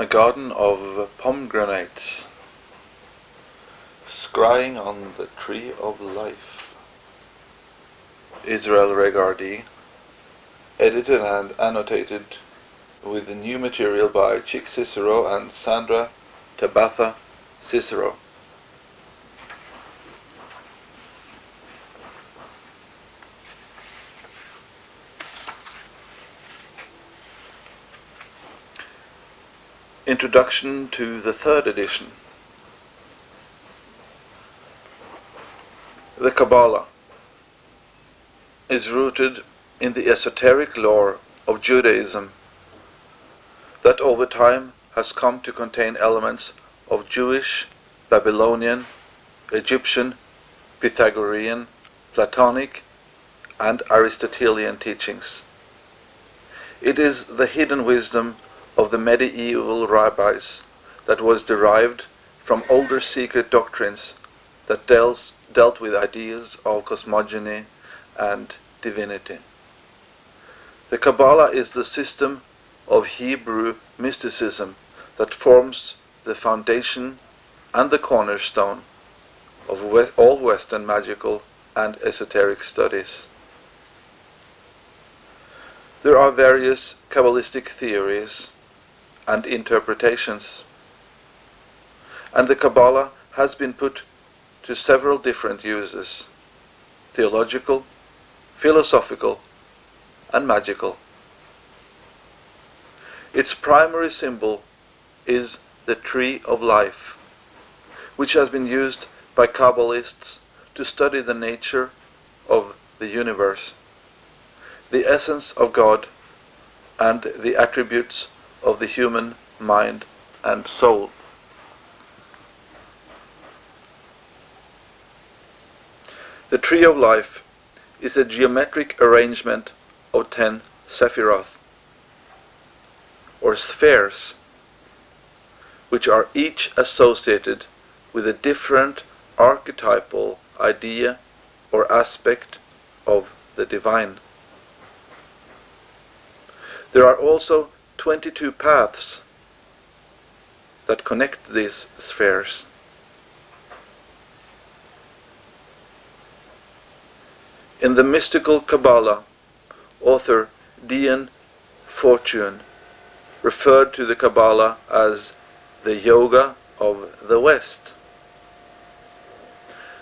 A garden of pomegranates, scrying on the tree of life. Israel Regardie, edited and annotated with new material by Chick Cicero and Sandra Tabatha Cicero. Introduction to the third edition. The Kabbalah is rooted in the esoteric lore of Judaism that over time has come to contain elements of Jewish, Babylonian, Egyptian, Pythagorean, Platonic, and Aristotelian teachings. It is the hidden wisdom of the medieval rabbis that was derived from older secret doctrines that dealt, dealt with ideas of cosmogony and divinity. The Kabbalah is the system of Hebrew mysticism that forms the foundation and the cornerstone of all Western magical and esoteric studies. There are various Kabbalistic theories and interpretations. And the Kabbalah has been put to several different uses theological, philosophical, and magical. Its primary symbol is the tree of life, which has been used by Kabbalists to study the nature of the universe, the essence of God, and the attributes of the human mind and soul. The tree of life is a geometric arrangement of ten sephiroth, or spheres, which are each associated with a different archetypal idea or aspect of the divine. There are also 22 paths that connect these spheres. In the mystical Kabbalah, author Dion Fortune referred to the Kabbalah as the yoga of the West.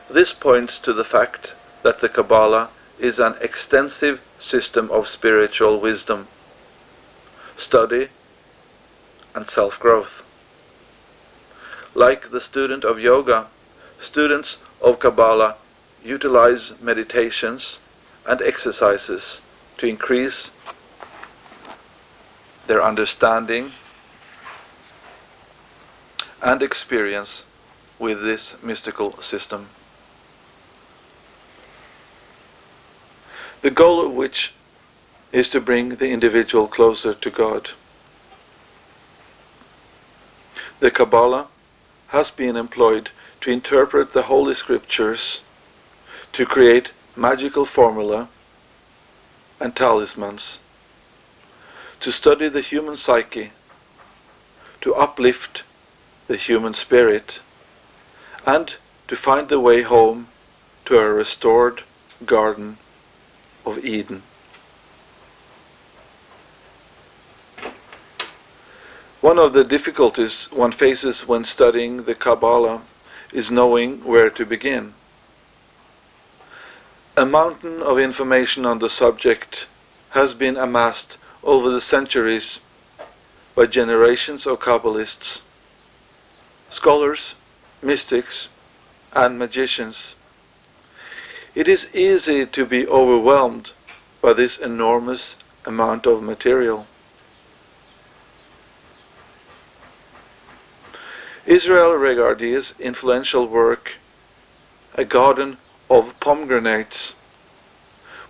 This points to the fact that the Kabbalah is an extensive system of spiritual wisdom study, and self-growth. Like the student of yoga, students of Kabbalah utilize meditations and exercises to increase their understanding and experience with this mystical system. The goal of which is to bring the individual closer to God. The Kabbalah has been employed to interpret the Holy Scriptures, to create magical formula and talismans, to study the human psyche, to uplift the human spirit, and to find the way home to a restored Garden of Eden. One of the difficulties one faces when studying the Kabbalah is knowing where to begin. A mountain of information on the subject has been amassed over the centuries by generations of Kabbalists, scholars, mystics, and magicians. It is easy to be overwhelmed by this enormous amount of material. Israel Regardie's influential work, A Garden of Pomegranates,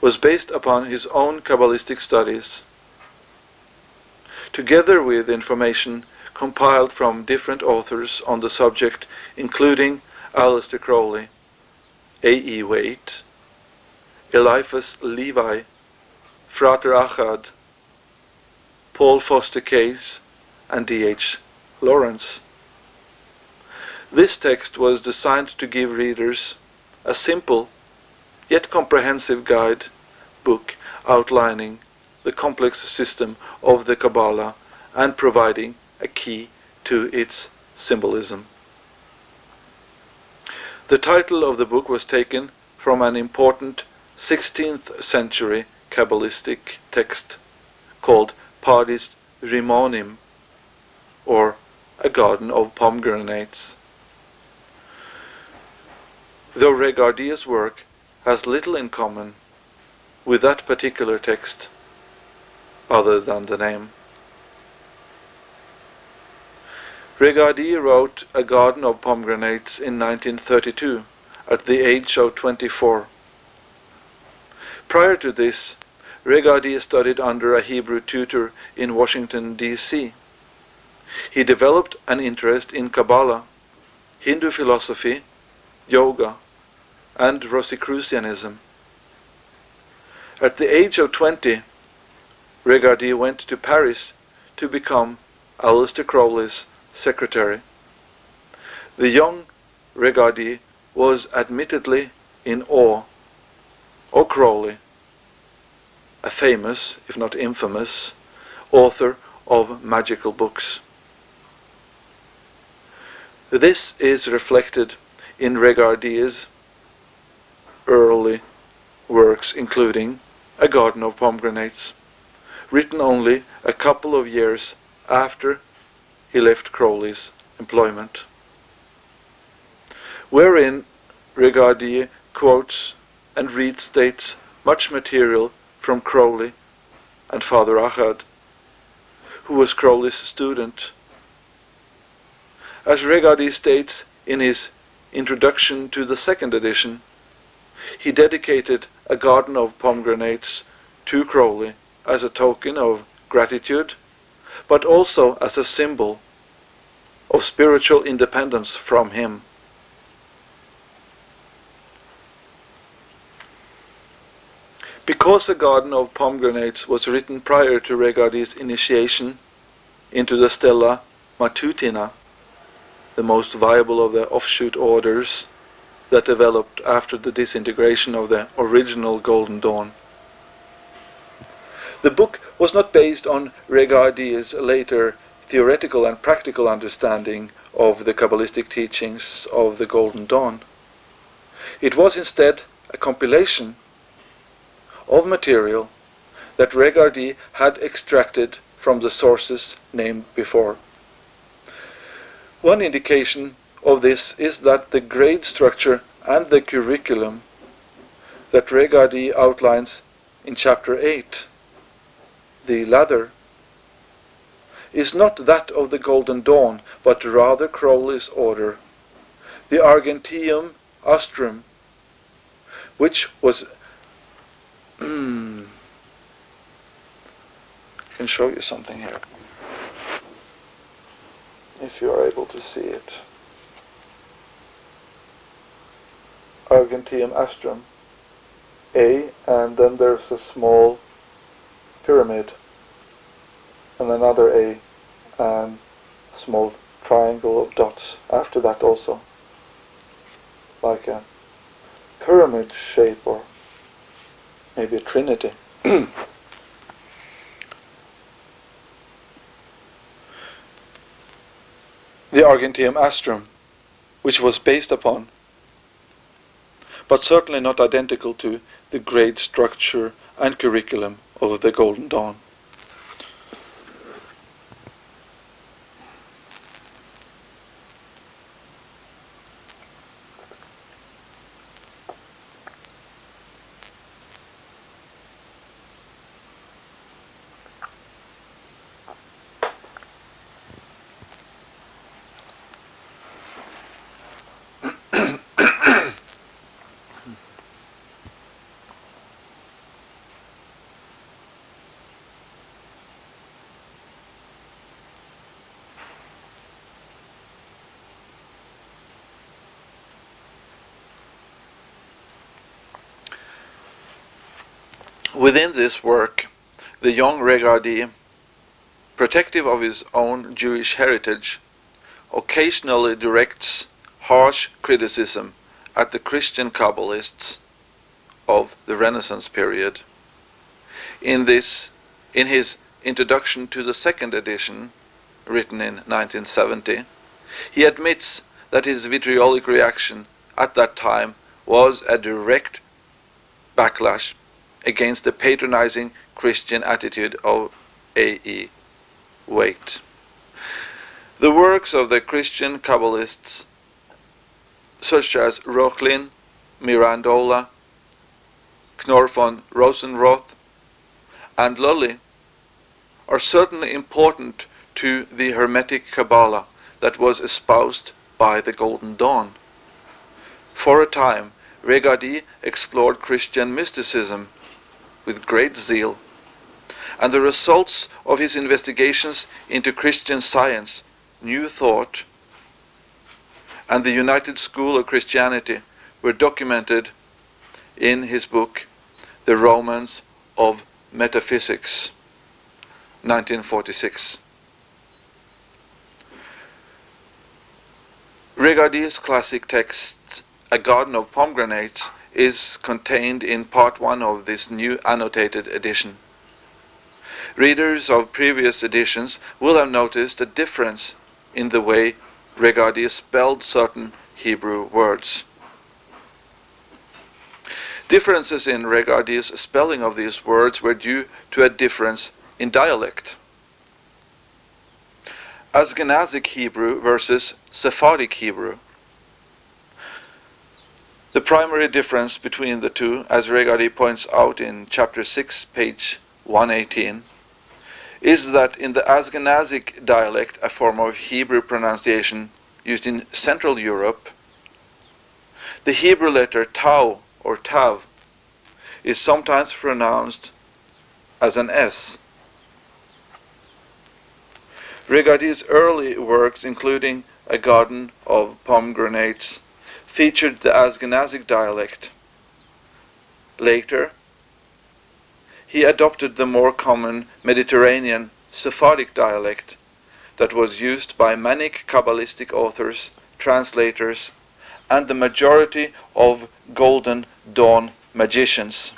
was based upon his own Kabbalistic studies, together with information compiled from different authors on the subject, including Aleister Crowley, A. E. Waite, Eliphas Levi, Frater Achad, Paul Foster Case, and D. H. Lawrence. This text was designed to give readers a simple yet comprehensive guide book outlining the complex system of the Kabbalah and providing a key to its symbolism. The title of the book was taken from an important 16th century Kabbalistic text called Pardes Rimonim, or A Garden of Pomegranates. Though Regardie's work has little in common with that particular text, other than the name. Regardie wrote A Garden of Pomegranates in 1932, at the age of 24. Prior to this, Regardie studied under a Hebrew tutor in Washington, D.C. He developed an interest in Kabbalah, Hindu philosophy, yoga, and Rosicrucianism. At the age of 20, Regardie went to Paris to become Aleister Crowley's secretary. The young Regardie was admittedly in awe of Crowley, a famous, if not infamous, author of magical books. This is reflected in Regardie's early works including A Garden of Pomegranates, written only a couple of years after he left Crowley's employment, wherein Regardie quotes and restates much material from Crowley and Frater Achad, who was Crowley's student. As Regardie states in his introduction to the second edition, he dedicated a garden of pomegranates to Crowley as a token of gratitude, but also as a symbol of spiritual independence from him. Because the Garden of Pomegranates was written prior to Regardie's initiation into the Stella Matutina, the most viable of the offshoot orders that developed after the disintegration of the original Golden Dawn. The book was not based on Regardie's later theoretical and practical understanding of the Kabbalistic teachings of the Golden Dawn. It was instead a compilation of material that Regardie had extracted from the sources named before. One indication of this is that the grade structure and the curriculum that Regardie outlines in chapter 8, the ladder, is not that of the Golden Dawn, but rather Crowley's order, the Argenteum Astrum, which was I can show you something here if you are able to see it. Argenteum Astrum A and then there's a small pyramid and another A and a small triangle of dots after that also like a pyramid shape or maybe a trinity. The Argenteum Astrum, which was based upon, but certainly not identical to, the grade structure and curriculum of the Golden Dawn. Within this work, the young Regardie, protective of his own Jewish heritage, occasionally directs harsh criticism at the Christian Kabbalists of the Renaissance period. In this, in his introduction to the second edition, written in 1970, he admits that his vitriolic reaction at that time was a direct backlash against the patronizing Christian attitude of A.E. Waite. The works of the Christian Kabbalists, such as Reuchlin, Mirandola, Knorr von Rosenroth, and Lully, are certainly important to the Hermetic Kabbalah that was espoused by the Golden Dawn. For a time, Regardie explored Christian mysticism with great zeal, and the results of his investigations into Christian science, New Thought, and the Unity School of Christianity were documented in his book, The Romance of Metaphysics, 1946. Regardie's classic text, A Garden of Pomegranates, is contained in part one of this new annotated edition. Readers of previous editions will have noticed a difference in the way Regardie spelled certain Hebrew words. Differences in Regardie's spelling of these words were due to a difference in dialect. Ashkenazic Hebrew versus Sephardic Hebrew. The primary difference between the two, as Regardie points out in chapter 6, page 118, is that in the Ashkenazic dialect, a form of Hebrew pronunciation used in Central Europe, the Hebrew letter tau or tav is sometimes pronounced as an S. Regardie's early works, including A Garden of Pomegranates, featured the Ashkenazic dialect. Later, he adopted the more common Mediterranean Sephardic dialect that was used by many Kabbalistic authors, translators, and the majority of Golden Dawn magicians.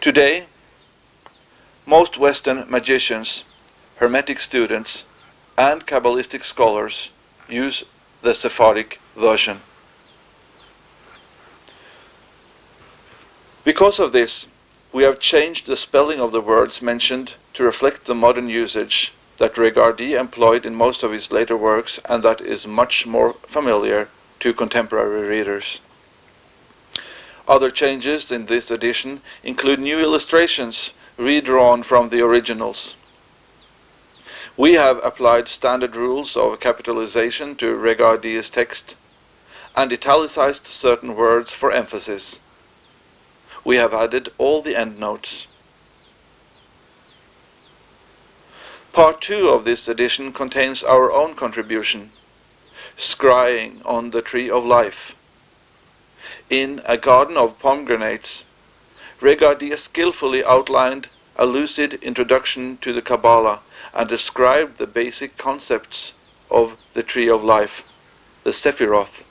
Today, most Western magicians Hermetic students and Kabbalistic scholars use the Sephardic version. Because of this, we have changed the spelling of the words mentioned to reflect the modern usage that Regardie employed in most of his later works and that is much more familiar to contemporary readers. Other changes in this edition include new illustrations redrawn from the originals. We have applied standard rules of capitalization to Regardie's text and italicized certain words for emphasis. We have added all the endnotes. Part 2 of this edition contains our own contribution, scrying on the tree of life. In A Garden of Pomegranates, Regardie skillfully outlined a lucid introduction to the Kabbalah and described the basic concepts of the tree of life, the Sephiroth,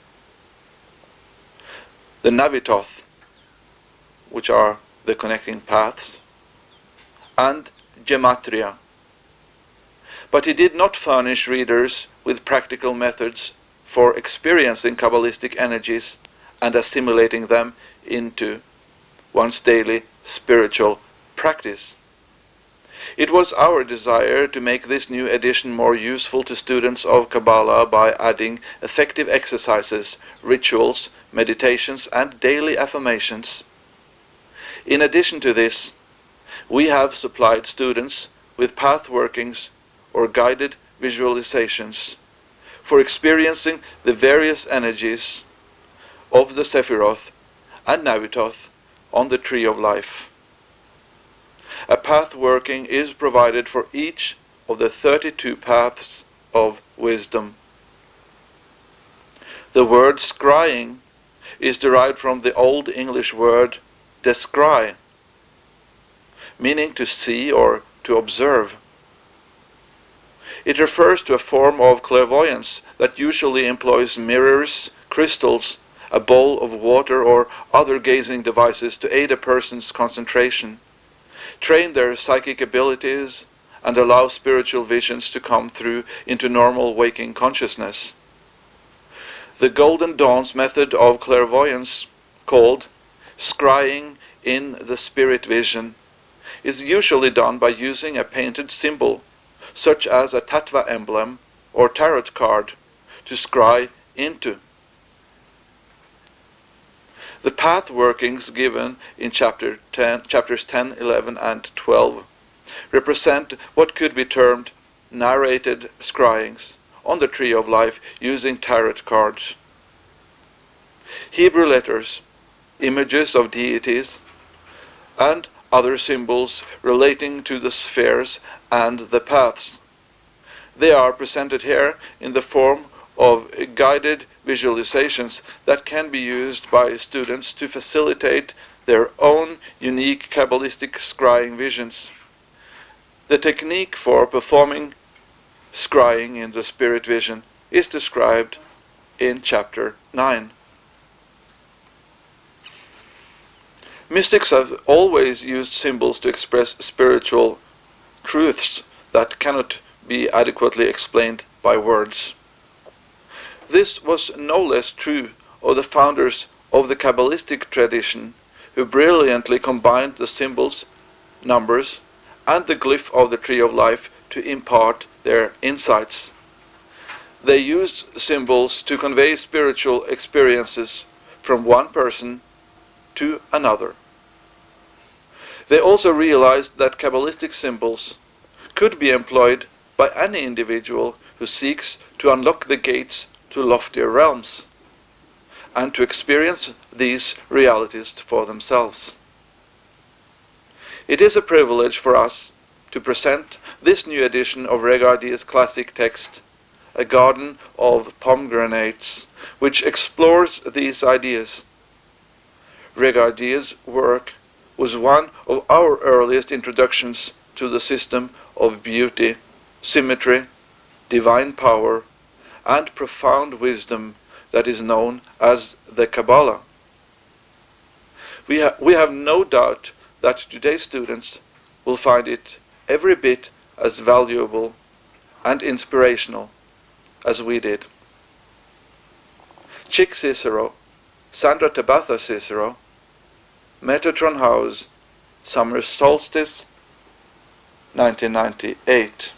the Nativoth, which are the connecting paths, and Gematria. But he did not furnish readers with practical methods for experiencing Kabbalistic energies and assimilating them into one's daily spiritual practice. It was our desire to make this new edition more useful to students of Kabbalah by adding effective exercises, rituals, meditations, and daily affirmations. In addition to this, we have supplied students with path workings or guided visualizations for experiencing the various energies of the Sephiroth and Nativoth on the Tree of Life. A path working is provided for each of the 32 paths of wisdom. The word scrying is derived from the Old English word descry, meaning to see or to observe. It refers to a form of clairvoyance that usually employs mirrors, crystals, a bowl of water, or other gazing devices to aid a person's concentration, train their psychic abilities, and allow spiritual visions to come through into normal waking consciousness. The Golden Dawn's method of clairvoyance, called scrying in the spirit vision, is usually done by using a painted symbol, such as a tattva emblem or tarot card, to scry into. The path workings given in chapter 10, chapters 10, 11, and 12 represent what could be termed narrated scryings on the Tree of Life using tarot cards. Hebrew letters, images of deities, and other symbols relating to the spheres and the paths. They are presented here in the form of guided visualizations that can be used by students to facilitate their own unique Kabbalistic scrying visions. The technique for performing scrying in the spirit vision is described in chapter 9. Mystics have always used symbols to express spiritual truths that cannot be adequately explained by words. This was no less true of the founders of the Kabbalistic tradition, who brilliantly combined the symbols, numbers, and the glyph of the Tree of Life to impart their insights. They used symbols to convey spiritual experiences from one person to another. They also realized that Kabbalistic symbols could be employed by any individual who seeks to unlock the gates to loftier realms and to experience these realities for themselves. It is a privilege for us to present this new edition of Regardie's classic text, A Garden of Pomegranates, which explores these ideas. Regardie's work was one of our earliest introductions to the system of beauty, symmetry, divine power, and profound wisdom that is known as the Kabbalah. We, ha we have no doubt that today's students will find it every bit as valuable and inspirational as we did. Chick Cicero, Sandra Tabatha Cicero, Metatron House, Summer Solstice, 1998.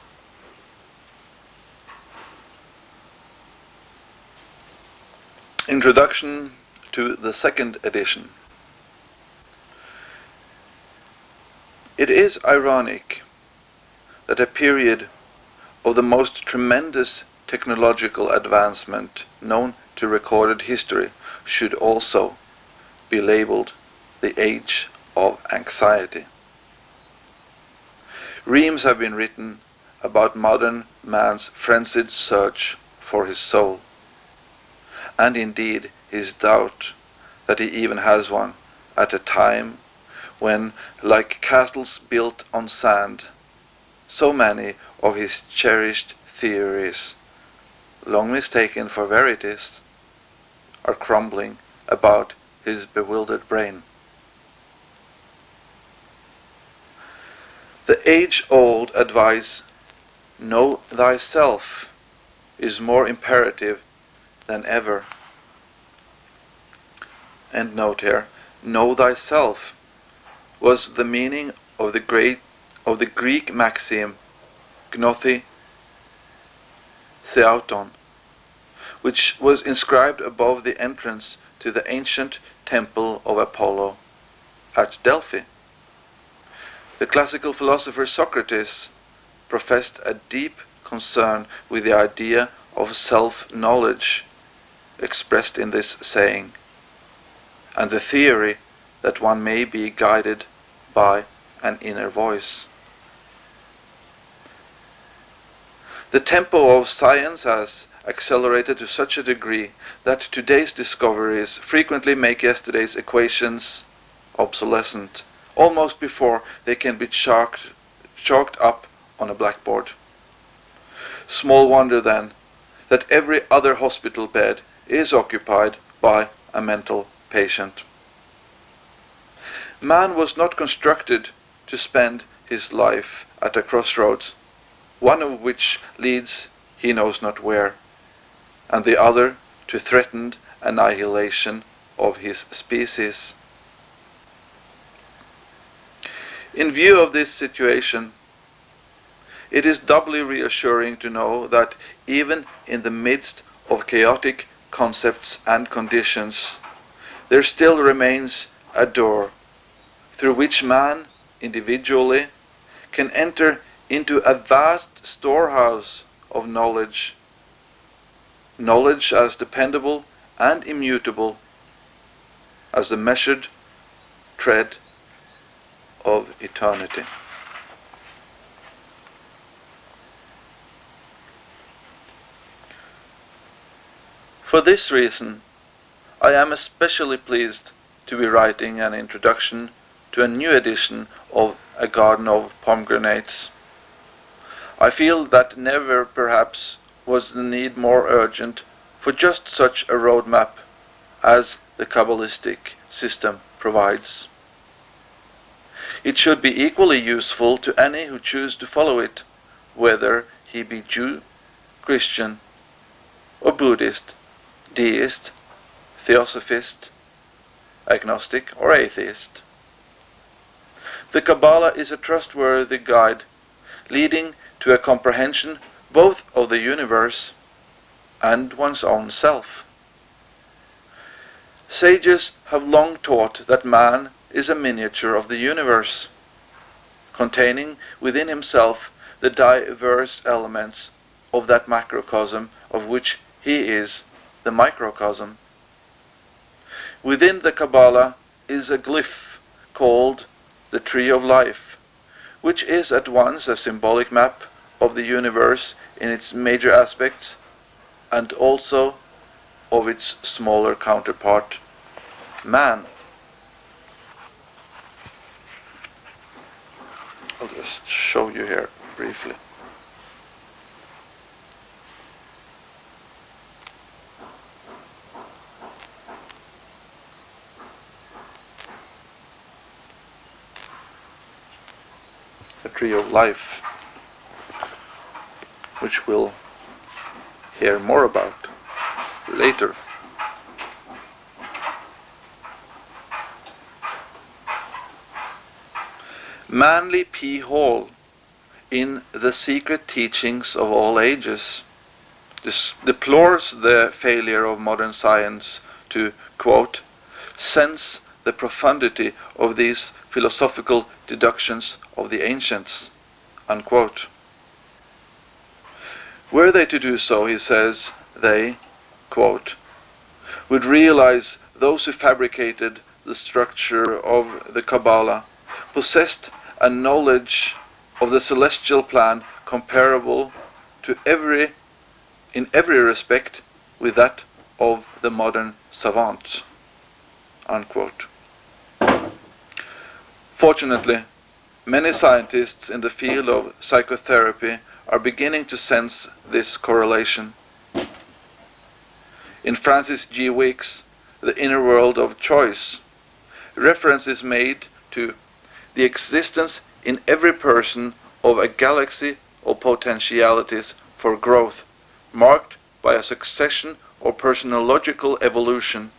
Introduction to the second edition. It is ironic that a period of the most tremendous technological advancement known to recorded history should also be labeled the age of anxiety. Reams have been written about modern man's frenzied search for his soul, and indeed his doubt that he even has one at a time when, like castles built on sand, so many of his cherished theories, long mistaken for verities, are crumbling about his bewildered brain. The age-old advice, know thyself, is more imperative than ever. End note here. Know thyself was the meaning of the great of the Greek maxim gnothi theauton, which was inscribed above the entrance to the ancient temple of Apollo at Delphi. The classical philosopher Socrates professed a deep concern with the idea of self-knowledge expressed in this saying, and the theory that one may be guided by an inner voice. The tempo of science has accelerated to such a degree that today's discoveries frequently make yesterday's equations obsolescent, almost before they can be chalked, chalked up on a blackboard. Small wonder then that every other hospital bed is occupied by a mental patient. Man was not constructed to spend his life at a crossroads, one of which leads he knows not where, and the other to threatened annihilation of his species. In view of this situation, it is doubly reassuring to know that even in the midst of chaotic concepts and conditions, there still remains a door through which man, individually, can enter into a vast storehouse of knowledge. Knowledge as dependable and immutable as the measured tread of eternity. For this reason, I am especially pleased to be writing an introduction to a new edition of A Garden of Pomegranates. I feel that never, perhaps, was the need more urgent for just such a roadmap as the Kabbalistic system provides. It should be equally useful to any who choose to follow it, whether he be Jew, Christian, or Buddhist, deist, theosophist, agnostic, or atheist. The Kabbalah is a trustworthy guide leading to a comprehension both of the universe and one's own self. Sages have long taught that man is a miniature of the universe, containing within himself the diverse elements of that macrocosm of which he is the microcosm. Within the Kabbalah is a glyph called the Tree of Life, which is at once a symbolic map of the universe in its major aspects and also of its smaller counterpart, man. I'll just show you here briefly. The tree of life, which we'll hear more about later. Manly P. Hall, in The Secret Teachings of All Ages, deplores the failure of modern science to, quote, sense the profundity of these philosophical deductions of the ancients, unquote. Were they to do so, he says, they, quote, would realize those who fabricated the structure of the Kabbalah possessed a knowledge of the celestial plan comparable to every, in every respect, with that of the modern savant. Unquote. Fortunately, many scientists in the field of psychotherapy are beginning to sense this correlation. In Frances G. Wickes' The Inner World of Choice, reference is made to the existence in every person of a galaxy of potentialities for growth, marked by a succession of personological evolution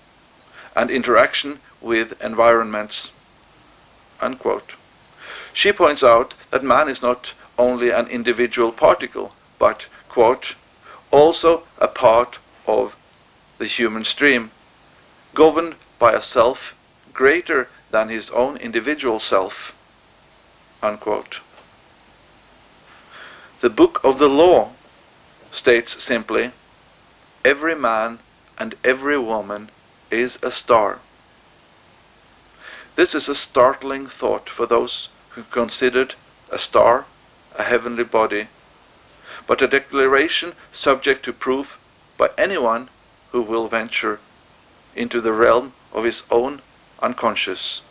and interaction with environments. Unquote. She points out that man is not only an individual particle, but, quote, also a part of the human stream, governed by a self greater than his own individual self. Unquote. The Book of the Law states simply, every man and every woman is a star. This is a startling thought for those who considered a star a heavenly body, but a declaration subject to proof by anyone who will venture into the realm of his own unconscious.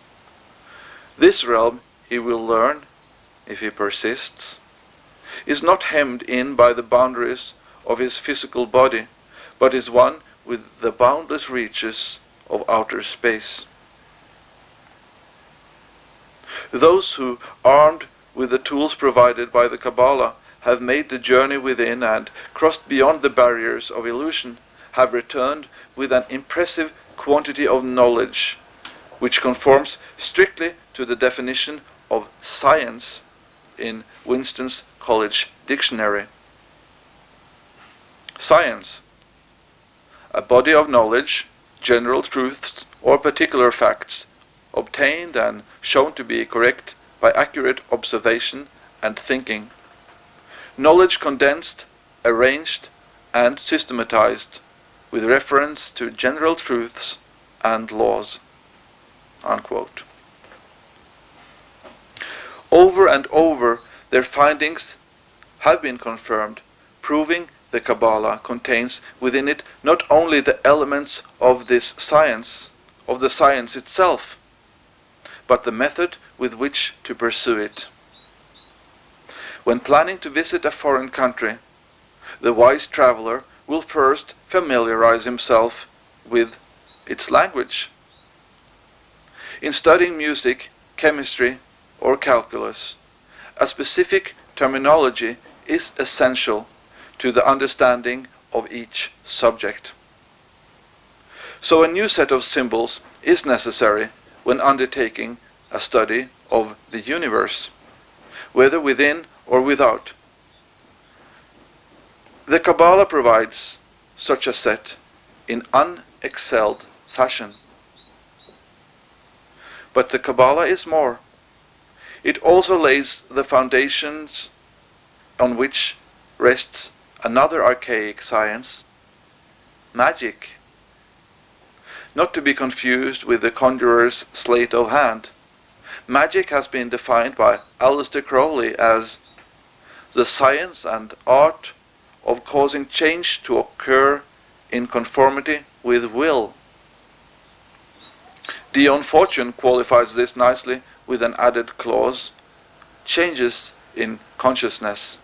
This realm he will learn, if he persists, is not hemmed in by the boundaries of his physical body, but is one with the boundless reaches of outer space. Those who, armed with the tools provided by the Kabbalah, have made the journey within and crossed beyond the barriers of illusion, have returned with an impressive quantity of knowledge, which conforms strictly to the definition of science in Winston's College Dictionary. Science, a body of knowledge, general truths, or particular facts, obtained and shown to be correct by accurate observation and thinking. Knowledge condensed, arranged, and systematized with reference to general truths and laws. Unquote. Over and over, their findings have been confirmed, proving the Kabbalah contains within it not only the elements of this science, of the science itself, but the method with which to pursue it. When planning to visit a foreign country, the wise traveler will first familiarize himself with its language. In studying music, chemistry, or calculus, a specific terminology is essential to the understanding of each subject. So a new set of symbols is necessary when undertaking a study of the universe, whether within or without. The Kabbalah provides such a set in unexcelled fashion. But the Kabbalah is more. It also lays the foundations on which rests another archaic science, magic. Not to be confused with the conjurer's sleight of hand. Magic has been defined by Aleister Crowley as the science and art of causing change to occur in conformity with will. Dion Fortune qualifies this nicely with an added clause changes in consciousness.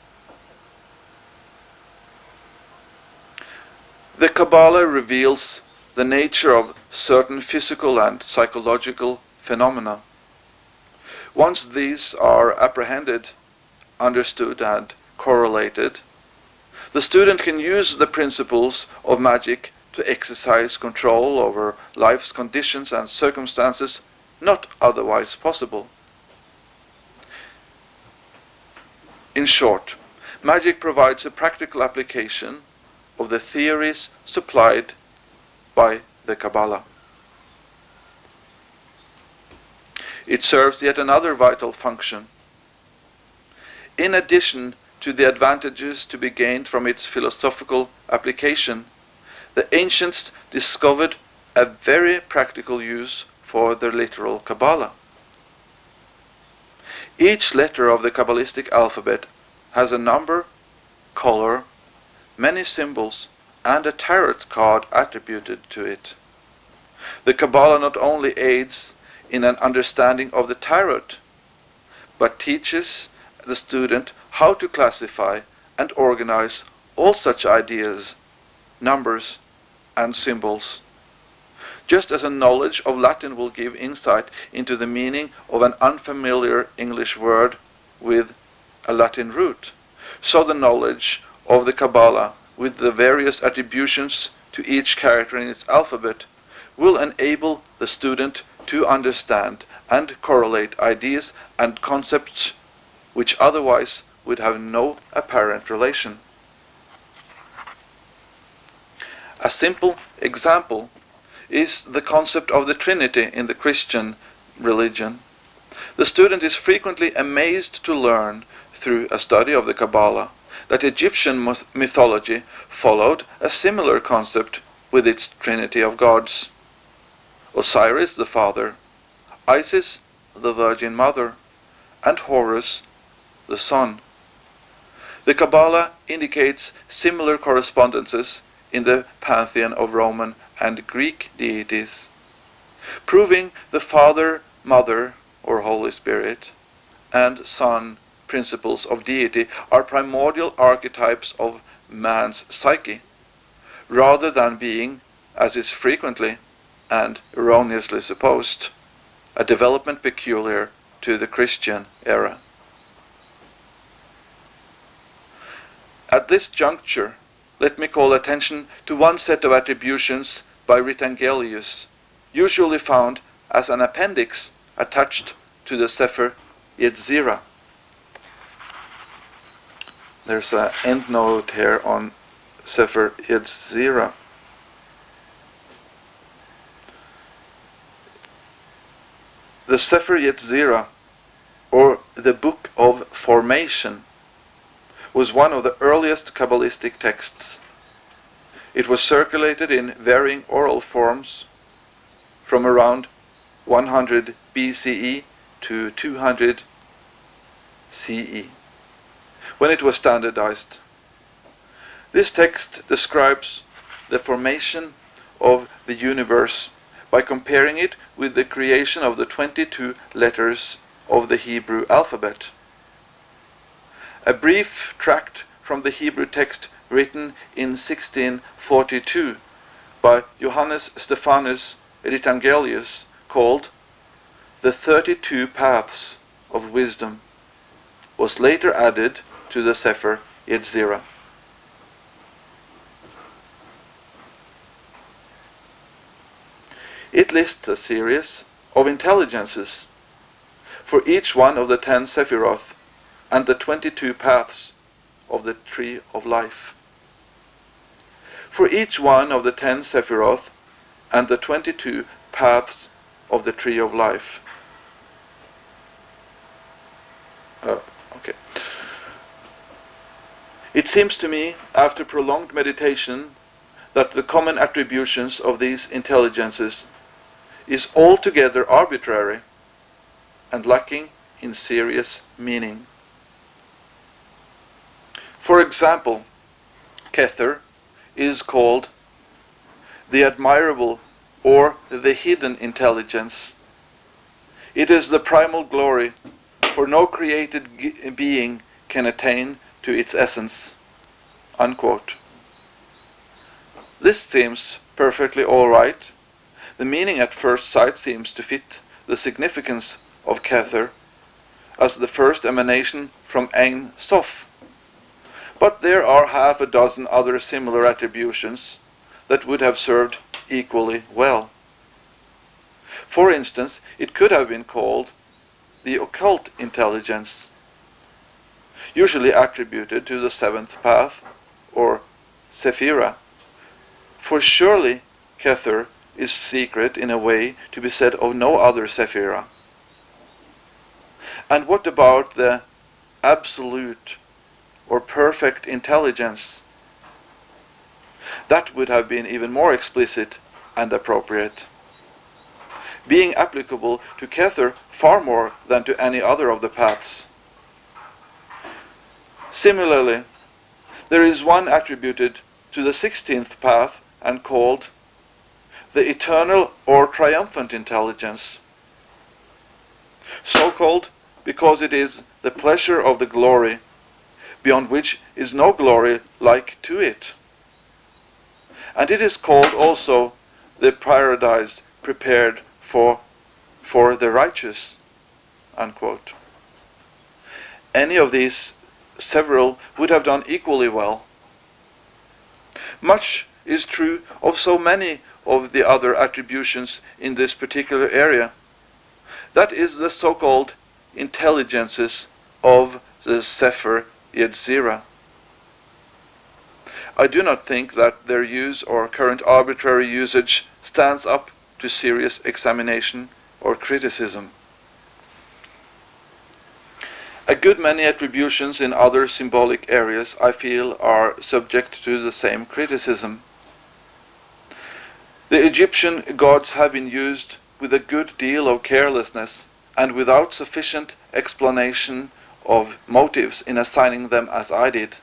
The Kabbalah reveals the nature of certain physical and psychological phenomena. Once these are apprehended, understood, and correlated, the student can use the principles of magic to exercise control over life's conditions and circumstances not otherwise possible. In short, magic provides a practical application of the theories supplied by the Kabbalah. It serves yet another vital function. In addition to the advantages to be gained from its philosophical application, the ancients discovered a very practical use for the literal Kabbalah. Each letter of the Kabbalistic alphabet has a number, color, many symbols, and a tarot card attributed to it. The Kabbalah not only aids in an understanding of the tarot, but teaches the student how to classify and organize all such ideas, numbers, and symbols. Just as a knowledge of Latin will give insight into the meaning of an unfamiliar English word with a Latin root, so the knowledge of the Kabbalah with the various attributions to each character in its alphabet will enable the student to understand and correlate ideas and concepts which otherwise would have no apparent relation. A simple example is the concept of the Trinity in the Christian religion. The student is frequently amazed to learn, through a study of the Kabbalah, that Egyptian mythology followed a similar concept with its trinity of gods. Osiris the father, Isis the Virgin Mother, and Horus the son. The Kabbalah indicates similar correspondences in the pantheon of Roman and Greek deities, proving the Father, Mother, or Holy Spirit, and Son principles of deity are primordial archetypes of man's psyche, rather than being, as is frequently and erroneously supposed, a development peculiar to the Christian era. At this juncture, let me call attention to one set of attributions by Rittangelius, usually found as an appendix attached to the Sefer Yetzirah. There's an endnote here on Sefer Yetzirah. The Sefer Yetzirah, or the Book of Formation, was one of the earliest Kabbalistic texts. It was circulated in varying oral forms from around 100 BCE to 200 CE, when it was standardized. This text describes the formation of the universe by comparing it with the creation of the 22 letters of the Hebrew alphabet. A brief tract from the Hebrew text written in 1642 by Johannes Stephanus Rittangelius called The Thirty-Two Paths of Wisdom was later added to the Sefer Yetzirah. It lists a series of intelligences for each one of the ten Sephiroth and the 22 paths of the tree of life. For each one of the ten Sephiroth and the 22 paths of the tree of life. Uh, okay. It seems to me, after prolonged meditation, that the common attributions of these intelligences is altogether arbitrary and lacking in serious meaning. For example, Kether is called the admirable or the hidden intelligence. It is the primal glory, for no created being can attain to its essence. Unquote. This seems perfectly all right the meaning at first sight seems to fit the significance of Kether as the first emanation from Ein Sof. But there are half a dozen other similar attributions that would have served equally well. For instance, it could have been called the occult intelligence, usually attributed to the seventh path, or Sephira. For surely Kether is secret in a way to be said of no other Sephira. And what about the absolute or perfect intelligence? That would have been even more explicit and appropriate, being applicable to Kether far more than to any other of the paths. Similarly, there is one attributed to the sixteenth path and called the eternal or triumphant intelligence. So called because it is the pleasure of the glory, beyond which is no glory like to it. And it is called also the paradise prepared for, for the righteous. Unquote. Any of these several would have done equally well. Much is true of so many of the other attributions in this particular area. That is the so-called intelligences of the Sefer Yetzirah. I do not think that their use or current arbitrary usage stands up to serious examination or criticism. A good many attributions in other symbolic areas I feel are subject to the same criticism. The Egyptian gods have been used with a good deal of carelessness and without sufficient explanation of motives in assigning them as I did.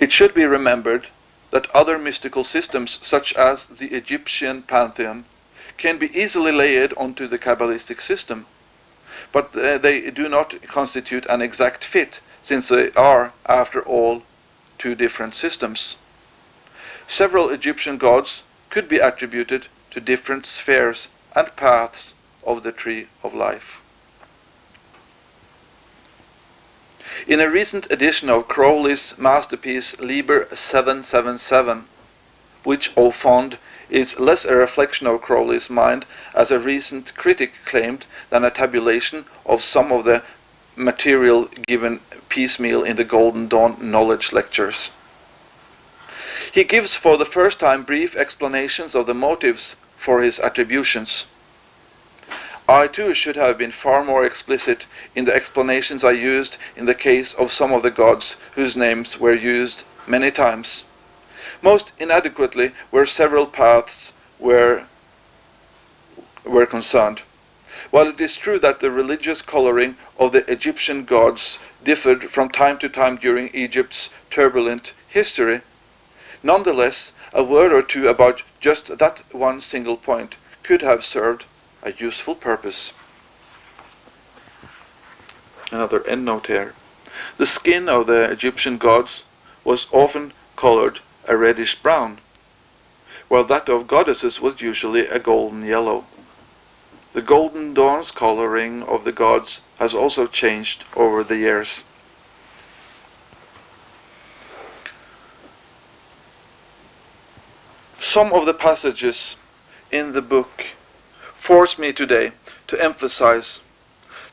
It should be remembered that other mystical systems, such as the Egyptian pantheon, can be easily layered onto the Kabbalistic system, but uh, they do not constitute an exact fit, since they are, after all, two different systems. Several Egyptian gods could be attributed to different spheres and paths of the tree of life. In a recent edition of Crowley's masterpiece Liber 777, which au fond is less a reflection of Crowley's mind, as a recent critic claimed, than a tabulation of some of the material given piecemeal in the Golden Dawn knowledge lectures. He gives for the first time brief explanations of the motives for his attributions. I too should have been far more explicit in the explanations I used in the case of some of the gods whose names were used many times. Most inadequately where several paths were, were concerned. While it is true that the religious coloring of the Egyptian gods differed from time to time during Egypt's turbulent history, nonetheless a word or two about just that one single point could have served a useful purpose. Another endnote here. The skin of the Egyptian gods was often colored a reddish brown, while that of goddesses was usually a golden yellow. The golden dawn's coloring of the gods has also changed over the years. Some of the passages in the book force me today to emphasize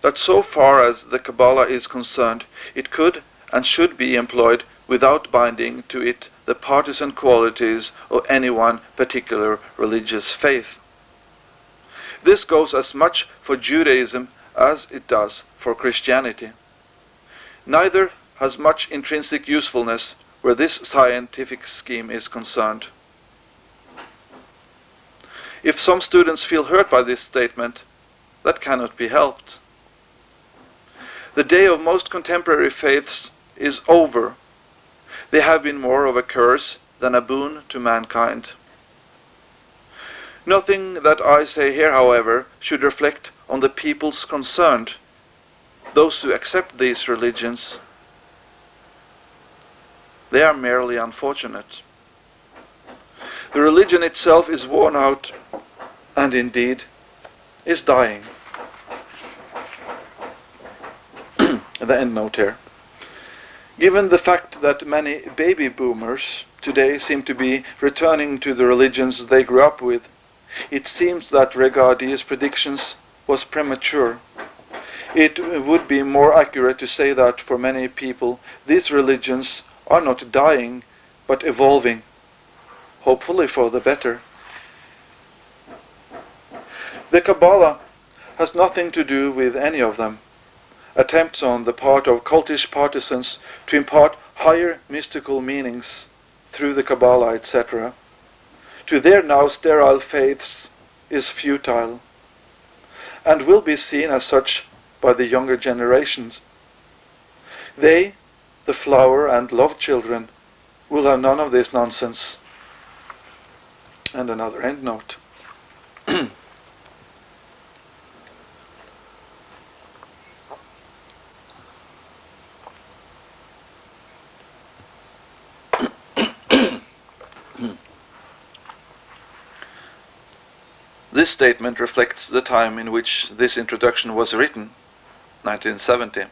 that so far as the Kabbalah is concerned, it could and should be employed without binding to it the partisan qualities of any one particular religious faith. This goes as much for Judaism as it does for Christianity. Neither has much intrinsic usefulness where this scientific scheme is concerned. If some students feel hurt by this statement, that cannot be helped. The day of most contemporary faiths is over they have been more of a curse than a boon to mankind. Nothing that I say here, however, should reflect on the peoples concerned, those who accept these religions. They are merely unfortunate. The religion itself is worn out and indeed is dying. the end note here. Given the fact that many baby boomers today seem to be returning to the religions they grew up with, it seems that Regardie's predictions was premature. It would be more accurate to say that for many people these religions are not dying but evolving, hopefully for the better. The Kabbalah has nothing to do with any of them attempts on the part of cultish partisans to impart higher mystical meanings through the Kabbalah, etc., to their now sterile faiths is futile and will be seen as such by the younger generations. They, the flower and love children, will have none of this nonsense. And another endnote. This statement reflects the time in which this introduction was written, 1970.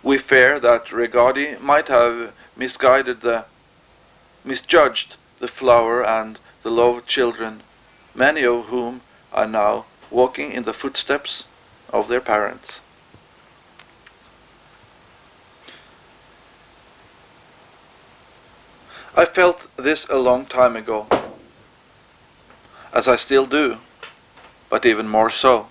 We fear that Regardie might have misguided the, misjudged the flower and the love children, many of whom are now walking in the footsteps of their parents. I felt this a long time ago as I still do, but even more so.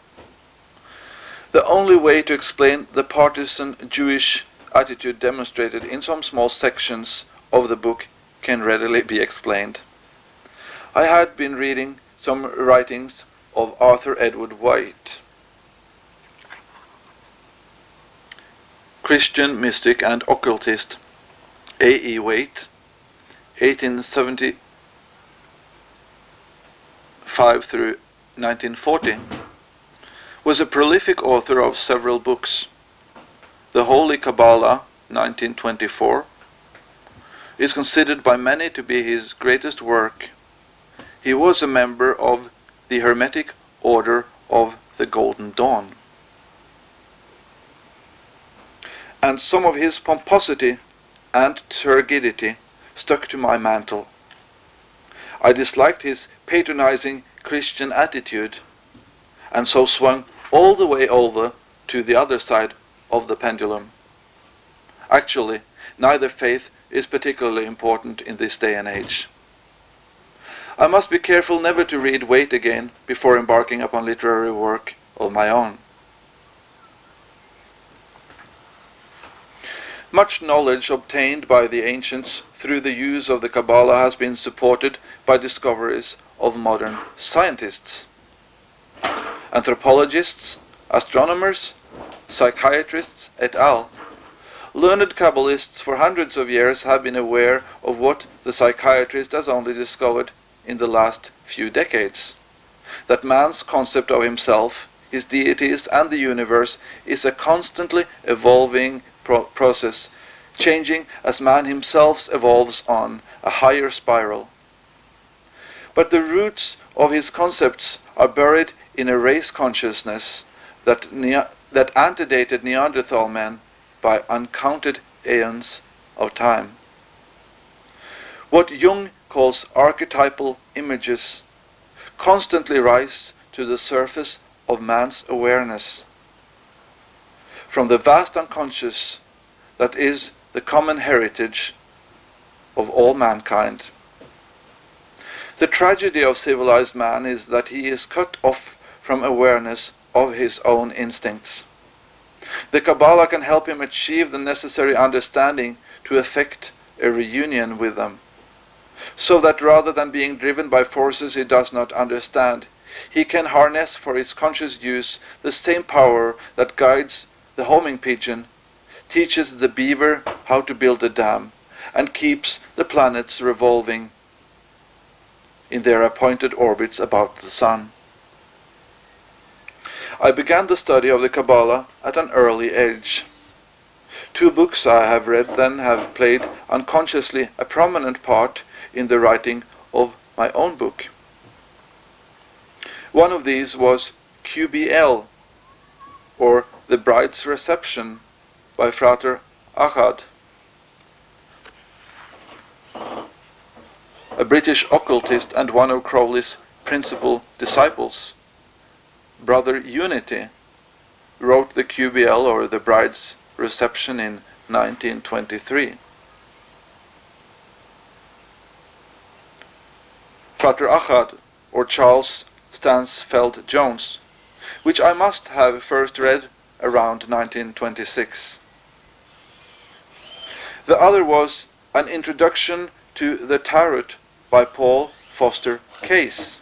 The only way to explain the partisan Jewish attitude demonstrated in some small sections of the book can readily be explained. I had been reading some writings of Arthur Edward Waite, Christian mystic and occultist A. E. Waite, 1875 through 1940, was a prolific author of several books. The Holy Kabbalah, 1924, is considered by many to be his greatest work. He was a member of the Hermetic Order of the Golden Dawn. And some of his pomposity and turgidity stuck to my mantle. I disliked his patronizing Christian attitude, and so swung all the way over to the other side of the pendulum. Actually, neither faith is particularly important in this day and age. I must be careful never to read Waite again before embarking upon literary work of my own. Much knowledge obtained by the ancients through the use of the Kabbalah has been supported by discoveries of modern scientists. Anthropologists, astronomers, psychiatrists, et al. Learned Kabbalists for hundreds of years have been aware of what the psychiatrist has only discovered in the last few decades. That man's concept of himself, his deities, and the universe is a constantly evolving pro process, changing as man himself evolves on a higher spiral. But the roots of his concepts are buried in a race consciousness that, that antedated Neanderthal man by uncounted aeons of time. What Jung calls archetypal images constantly rise to the surface of man's awareness from the vast unconscious that is the common heritage of all mankind. The tragedy of civilized man is that he is cut off from awareness of his own instincts. The Kabbalah can help him achieve the necessary understanding to effect a reunion with them, so that rather than being driven by forces he does not understand, he can harness for his conscious use the same power that guides the homing pigeon, teaches the beaver how to build a dam, and keeps the planets revolving in their appointed orbits about the sun. I began the study of the Kabbalah at an early age. Two books I have read then have played unconsciously a prominent part in the writing of my own book. One of these was QBL, or the Bride's Reception by Frater Achad, a British occultist and one of Crowley's principal disciples. Brother Unity wrote the QBL or the Bride's Reception in 1923. Frater Achad or Charles Stansfeld Jones which I must have first read around 1926. The other was An Introduction to the Tarot by Paul Foster Case.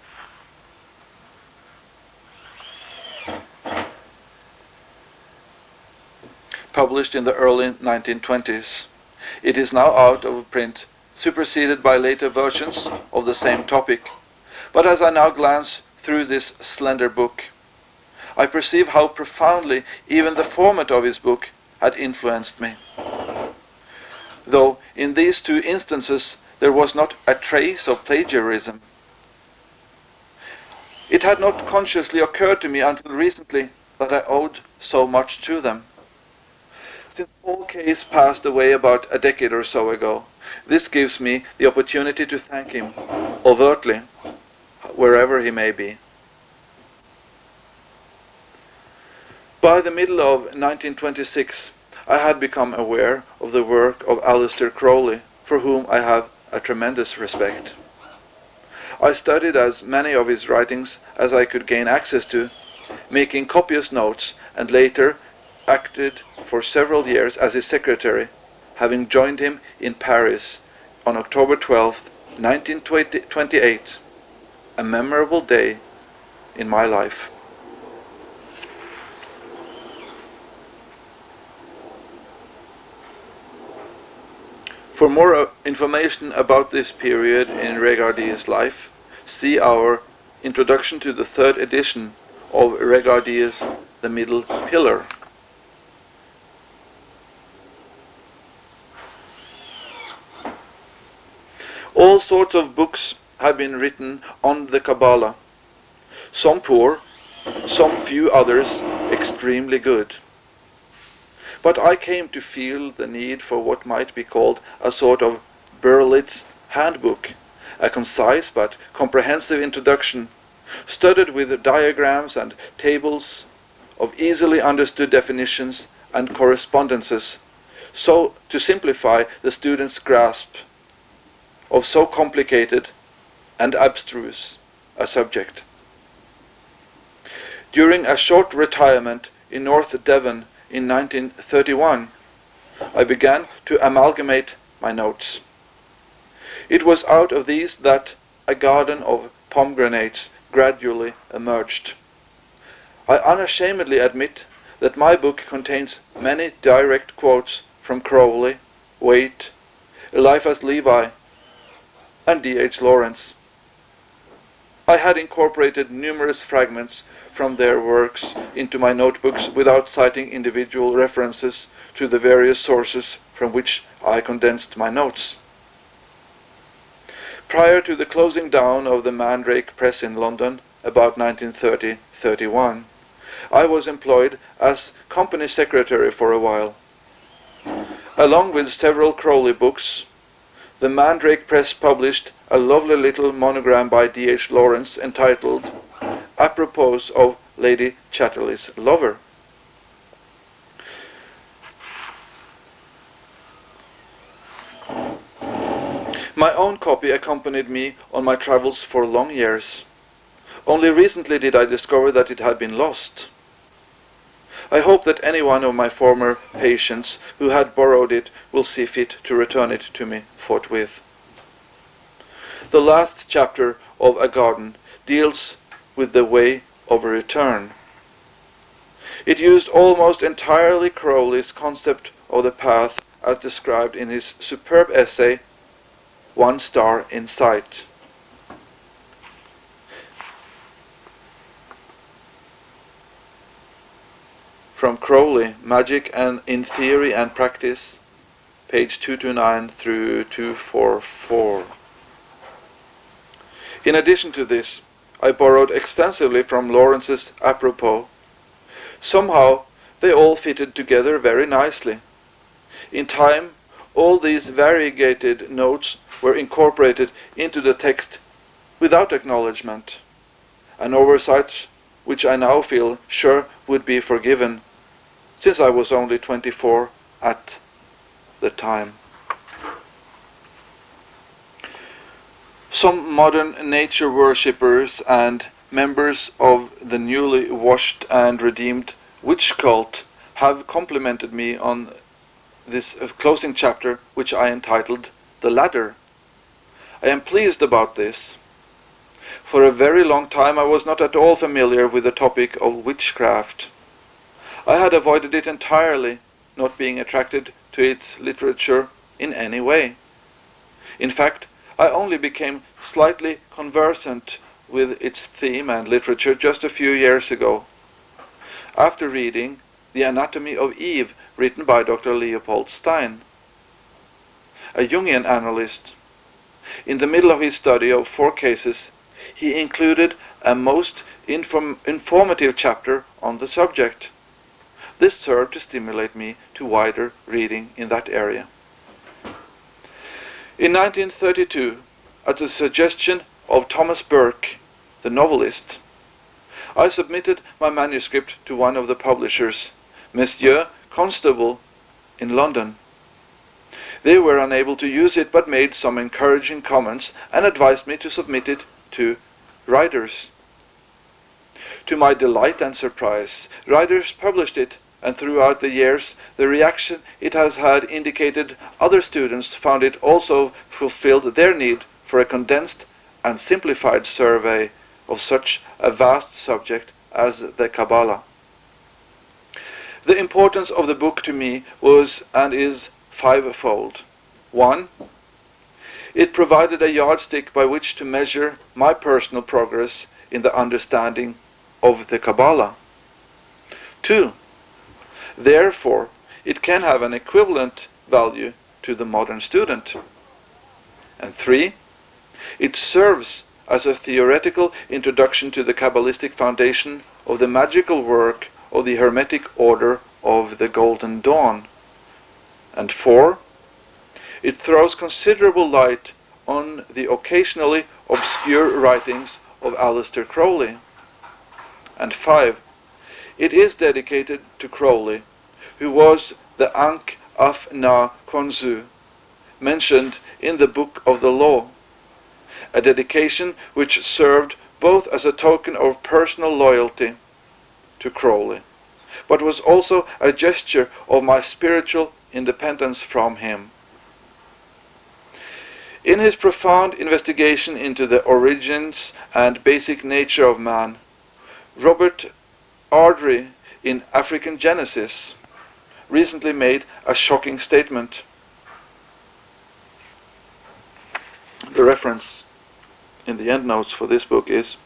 Published in the early 1920s. It is now out of print, superseded by later versions of the same topic. But as I now glance through this slender book, I perceive how profoundly even the format of his book had influenced me. Though in these two instances there was not a trace of plagiarism. It had not consciously occurred to me until recently that I owed so much to them. Since Paul Case passed away about a decade or so ago, this gives me the opportunity to thank him overtly, wherever he may be. By the middle of 1926, I had become aware of the work of Aleister Crowley, for whom I have a tremendous respect. I studied as many of his writings as I could gain access to, making copious notes, and later acted for several years as his secretary, having joined him in Paris on October 12, 1928, a memorable day in my life. For more uh, information about this period in Regardie's life, see our introduction to the third edition of Regardie's The Middle Pillar. All sorts of books have been written on the Kabbalah, some poor, some few others extremely good. But I came to feel the need for what might be called a sort of Berlitz handbook, a concise but comprehensive introduction, studded with diagrams and tables of easily understood definitions and correspondences, so to simplify the student's grasp of so complicated and abstruse a subject. During a short retirement in North Devon in 1931, I began to amalgamate my notes. It was out of these that a garden of pomegranates gradually emerged. I unashamedly admit that my book contains many direct quotes from Crowley, Waite, Eliphas Levi, and D.H. Lawrence. I had incorporated numerous fragments from their works into my notebooks without citing individual references to the various sources from which I condensed my notes. Prior to the closing down of the Mandrake Press in London, about 1930-31, I was employed as company secretary for a while. Along with several Crowley books, the Mandrake Press published a lovely little monogram by D.H. Lawrence entitled apropos of Lady Chatterley's lover. My own copy accompanied me on my travels for long years. Only recently did I discover that it had been lost. I hope that any one of my former patients who had borrowed it will see fit to return it to me forthwith. The last chapter of A Garden deals with the way of return. It used almost entirely Crowley's concept of the path as described in his superb essay, One Star in Sight. From Crowley, Magic and in Theory and Practice, page 229 through 244. In addition to this, I borrowed extensively from Lawrence's apropos. Somehow they all fitted together very nicely. In time, all these variegated notes were incorporated into the text without acknowledgement, an oversight which I now feel sure would be forgiven, since I was only 24 at the time. Some modern nature worshippers and members of the newly washed and redeemed witch cult have complimented me on this uh, closing chapter, which I entitled The Ladder. I am pleased about this. For a very long time I was not at all familiar with the topic of witchcraft. I had avoided it entirely, not being attracted to its literature in any way. In fact, I only became slightly conversant with its theme and literature just a few years ago, after reading The Anatomy of Eve, written by Dr. Leopold Stein, a Jungian analyst. In the middle of his study of four cases, he included a most inform informative chapter on the subject. This served to stimulate me to wider reading in that area. In 1932, at the suggestion of Thomas Burke, the novelist, I submitted my manuscript to one of the publishers, Messieurs Constable, in London. They were unable to use it but made some encouraging comments and advised me to submit it to Rider's. To my delight and surprise, Rider's published it and throughout the years the reaction it has had indicated other students found it also fulfilled their need for a condensed and simplified survey of such a vast subject as the Kabbalah. The importance of the book to me was and is fivefold. One, it provided a yardstick by which to measure my personal progress in the understanding of the Kabbalah. Two, therefore, it can have an equivalent value to the modern student. And three, it serves as a theoretical introduction to the Kabbalistic foundation of the magical work of the Hermetic Order of the Golden Dawn. And four, it throws considerable light on the occasionally obscure writings of Aleister Crowley. And five, it is dedicated to Crowley, who was the Ankh of Na Khonsu, mentioned in the Book of the Law, a dedication which served both as a token of personal loyalty to Crowley, but was also a gesture of my spiritual independence from him. In his profound investigation into the origins and basic nature of man, Robert Ardrey in African Genesis recently made a shocking statement. The reference in the endnotes for this book is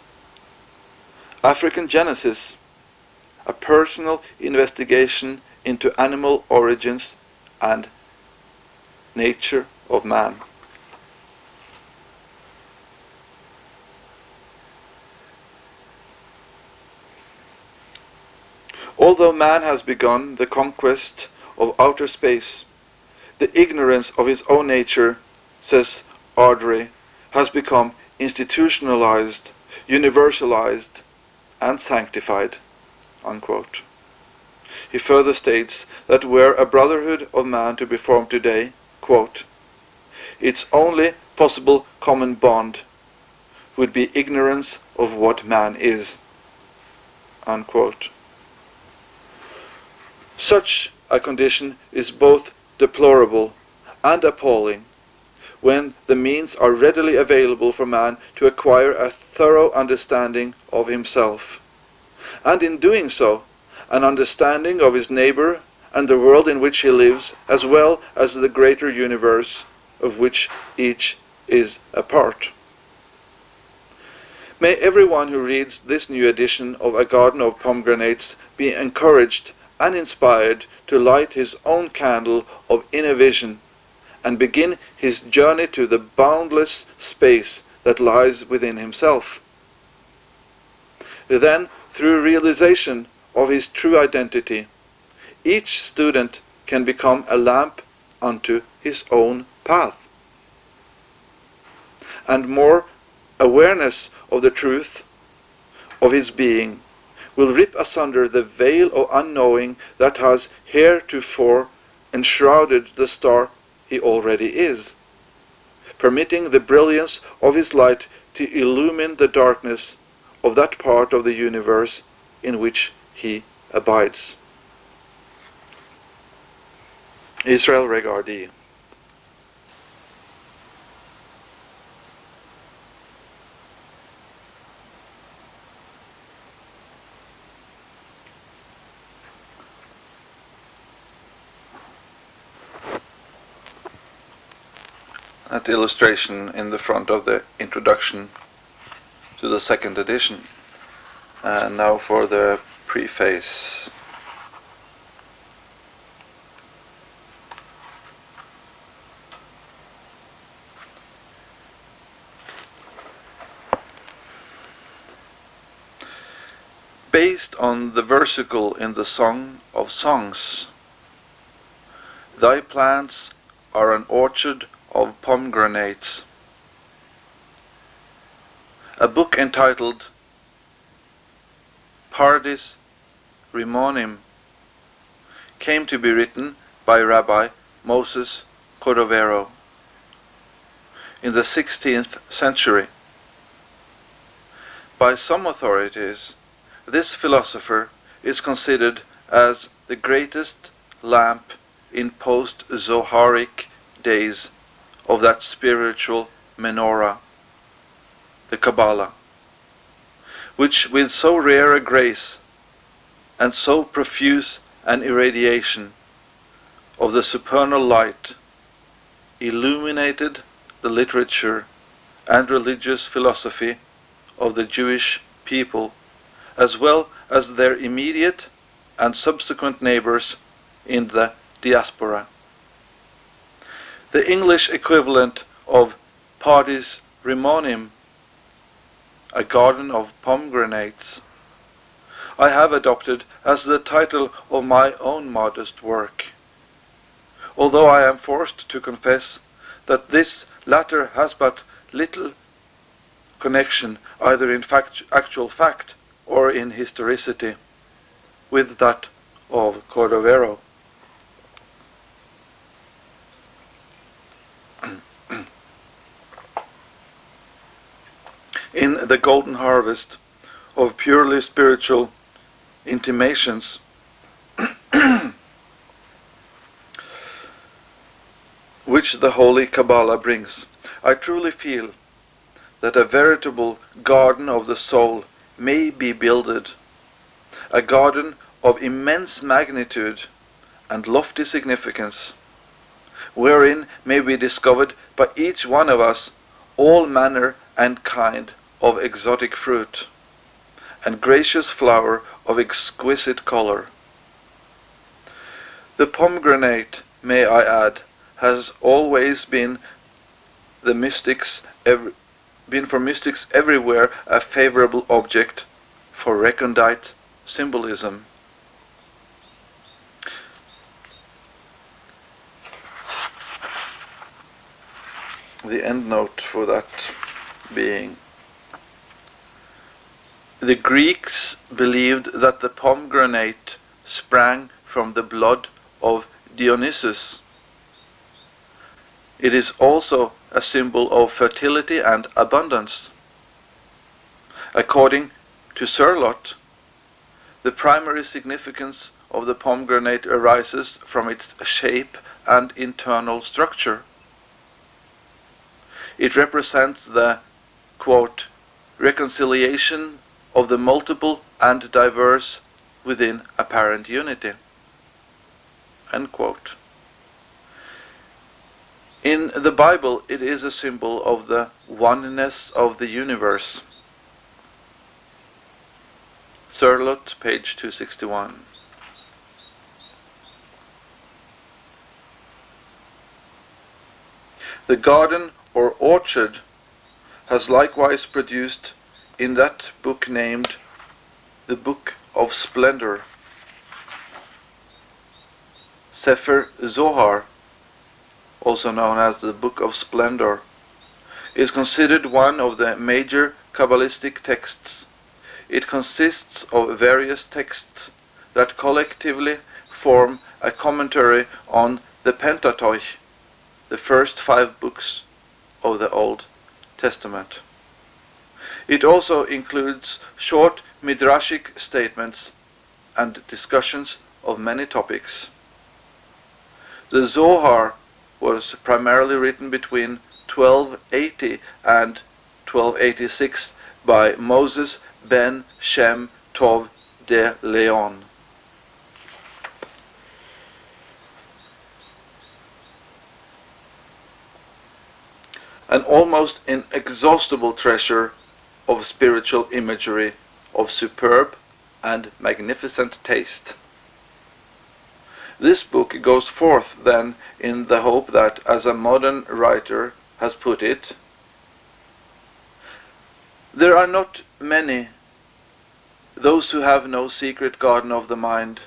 African Genesis, a personal investigation into animal origins and nature of man. Although man has begun the conquest of outer space, the ignorance of his own nature, says Ardrey, has become institutionalized, universalized, and sanctified. Unquote. He further states that were a brotherhood of man to be formed today, quote, its only possible common bond would be ignorance of what man is. Unquote. Such a condition is both deplorable and appalling when the means are readily available for man to acquire a thorough understanding of himself, and in doing so, an understanding of his neighbor and the world in which he lives, as well as the greater universe of which each is a part. May everyone who reads this new edition of A Garden of Pomegranates be encouraged and inspired to light his own candle of inner vision and begin his journey to the boundless space that lies within himself. Then, through realization of his true identity, each student can become a lamp unto his own path. And more awareness of the truth of his being will rip asunder the veil of unknowing that has heretofore enshrouded the star he already is, permitting the brilliance of his light to illumine the darkness of that part of the universe in which he abides. Israel Regardie at illustration in the front of the introduction to the second edition. And now for the preface. Based on the versicle in the Song of Songs, Thy plants are an orchard of pomegranates. A book entitled Pardes Rimonim came to be written by Rabbi Moses Cordovero in the 16th century. By some authorities, this philosopher is considered as the greatest lamp in post-Zoharic days of that spiritual menorah, the Kabbalah, which with so rare a grace and so profuse an irradiation of the supernal light illuminated the literature and religious philosophy of the Jewish people, as well as their immediate and subsequent neighbors in the diaspora. The English equivalent of Pardes Rimonim, a garden of pomegranates, I have adopted as the title of my own modest work. Although I am forced to confess that this latter has but little connection, either in fact, actual fact or in historicity, with that of Cordovero. In the golden harvest of purely spiritual intimations, which the Holy Kabbalah brings, I truly feel that a veritable garden of the soul may be builded, a garden of immense magnitude and lofty significance, wherein may be discovered by each one of us all manner and kind of exotic fruit, and gracious flower of exquisite color. The pomegranate, may I add, has always been the mystics every, been for mystics everywhere a favorable object for recondite symbolism. The end note for that being the Greeks believed that the pomegranate sprang from the blood of Dionysus. It is also a symbol of fertility and abundance. According to Cirlot, the primary significance of the pomegranate arises from its shape and internal structure. It represents the, quote, reconciliation of the multiple and diverse within apparent unity. In the Bible, it is a symbol of the oneness of the universe. Cirlot, page 261. The garden or orchard has likewise produced in that book named the Book of Splendor. Sefer Zohar, also known as the Book of Splendor, is considered one of the major Kabbalistic texts. It consists of various texts that collectively form a commentary on the Pentateuch, the first five books of the Old Testament. It also includes short midrashic statements and discussions of many topics. The Zohar was primarily written between 1280 and 1286 by Moses ben Shem Tov de Leon. An almost inexhaustible treasure of spiritual imagery of superb and magnificent taste. This book goes forth then in the hope that, as a modern writer has put it, there are not many those who have no secret garden of the mind,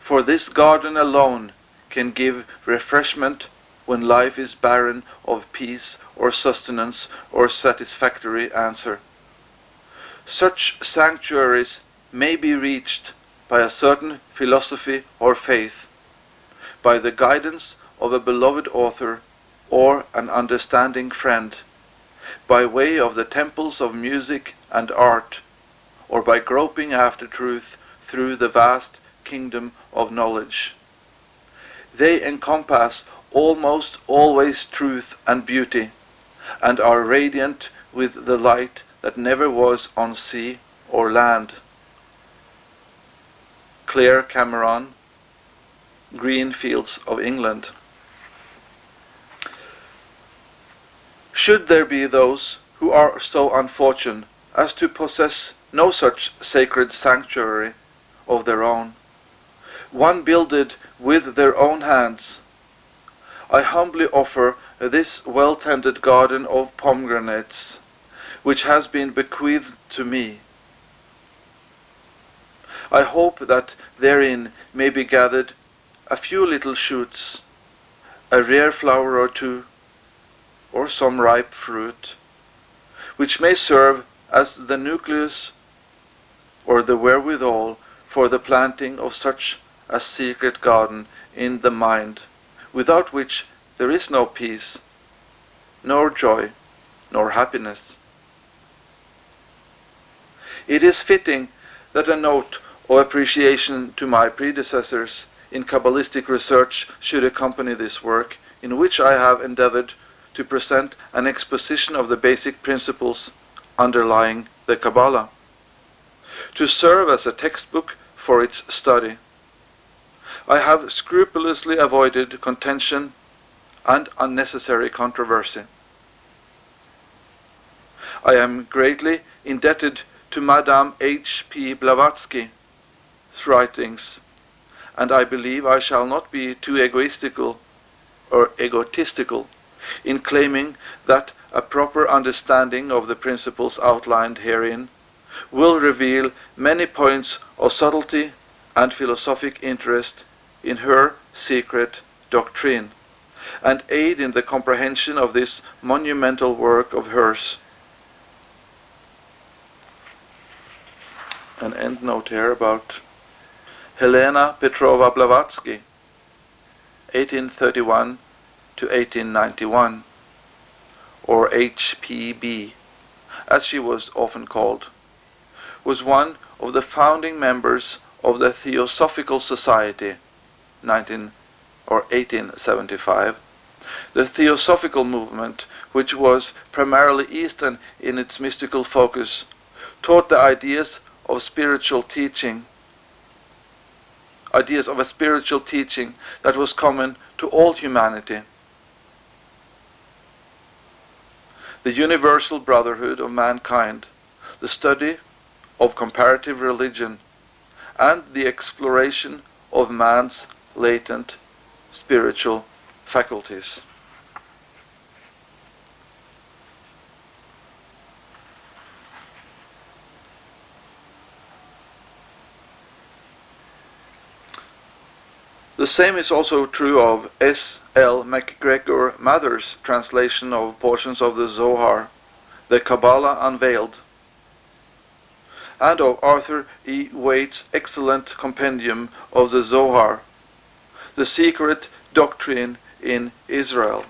for this garden alone can give refreshment when life is barren of peace or sustenance or satisfactory answer. Such sanctuaries may be reached by a certain philosophy or faith, by the guidance of a beloved author or an understanding friend, by way of the temples of music and art, or by groping after truth through the vast kingdom of knowledge. They encompass almost always truth and beauty, and are radiant with the light that never was on sea or land. Clare Cameron, Green Fields of England. Should there be those who are so unfortunate as to possess no such sacred sanctuary of their own, one builded with their own hands, I humbly offer this well-tended garden of pomegranates, which has been bequeathed to me. I hope that therein may be gathered a few little shoots, a rare flower or two, or some ripe fruit, which may serve as the nucleus or the wherewithal for the planting of such a secret garden in the mind, without which there is no peace, nor joy, nor happiness. It is fitting that a note of appreciation to my predecessors in Kabbalistic research should accompany this work, in which I have endeavored to present an exposition of the basic principles underlying the Kabbalah, to serve as a textbook for its study. I have scrupulously avoided contention and unnecessary controversy. I am greatly indebted to Madame H. P. Blavatsky's writings, and I believe I shall not be too egoistical or egotistical in claiming that a proper understanding of the principles outlined herein will reveal many points of subtlety and philosophic interest in her secret doctrine and aid in the comprehension of this monumental work of hers. An endnote here about Helena Petrovna Blavatsky, 1831 to 1891, or HPB, as she was often called, was one of the founding members of the Theosophical Society, 19 or 1875, the Theosophical movement, which was primarily Eastern in its mystical focus, taught the ideas of spiritual teaching, ideas of a spiritual teaching that was common to all humanity. The universal brotherhood of mankind, the study of comparative religion, and the exploration of man's latent spiritual faculties. The same is also true of S. L. MacGregor Mathers' translation of portions of the Zohar, the Kabbalah Unveiled, and of Arthur E. Waite's excellent compendium of the Zohar, the secret doctrine in Israel.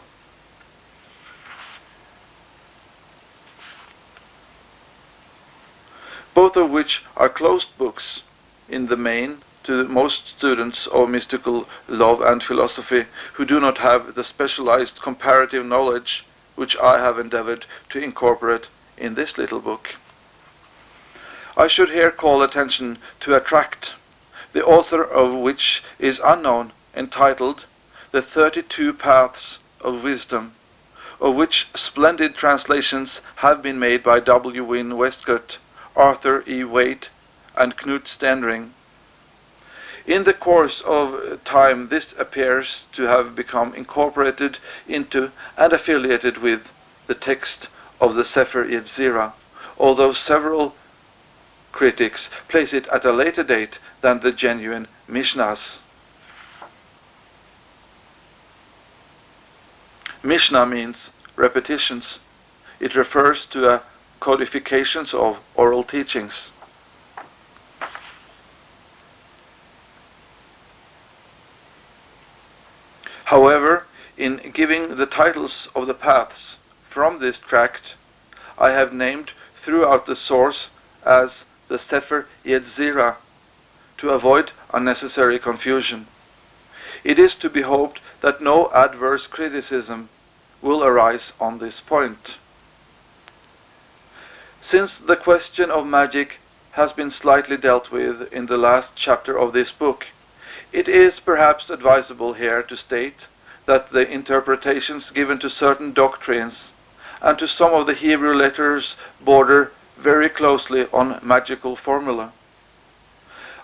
Both of which are closed books in the main to most students of mystical love and philosophy who do not have the specialized comparative knowledge which I have endeavored to incorporate in this little book. I should here call attention to a tract, the author of which is unknown entitled The Thirty-Two Paths of Wisdom, of which splendid translations have been made by W. Wynn Westcott, Arthur E. Waite, and Knut Stenring. In the course of time this appears to have become incorporated into and affiliated with the text of the Sefer Yetzirah, although several critics place it at a later date than the genuine Mishnahs. Mishnah means repetitions. It refers to codifications of oral teachings. However, in giving the titles of the paths from this tract, I have named throughout the source as the Sefer Yetzirah to avoid unnecessary confusion. It is to be hoped that no adverse criticism will arise on this point. Since the question of magic has been slightly dealt with in the last chapter of this book, it is perhaps advisable here to state that the interpretations given to certain doctrines and to some of the Hebrew letters border very closely on magical formula.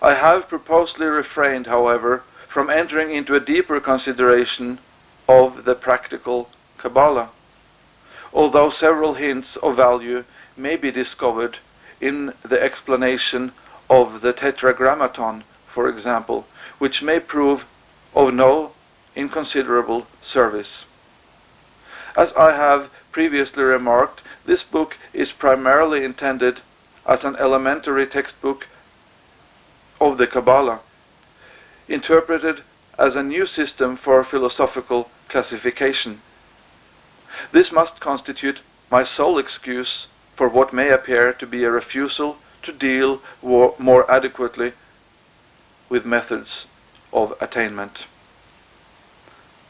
I have purposely refrained, however, from entering into a deeper consideration of the practical Kabbalah, although several hints of value may be discovered in the explanation of the Tetragrammaton, for example, which may prove of no inconsiderable service. As I have previously remarked, this book is primarily intended as an elementary textbook of the Kabbalah, interpreted as a new system for philosophical classification. This must constitute my sole excuse for what may appear to be a refusal to deal more adequately with methods of attainment.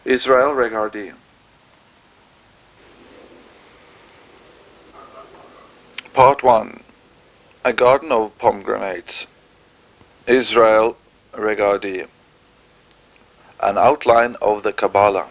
Israel Regardie Part 1 A Garden of Pomegranates. Israel Regardie An Outline of the Kabbalah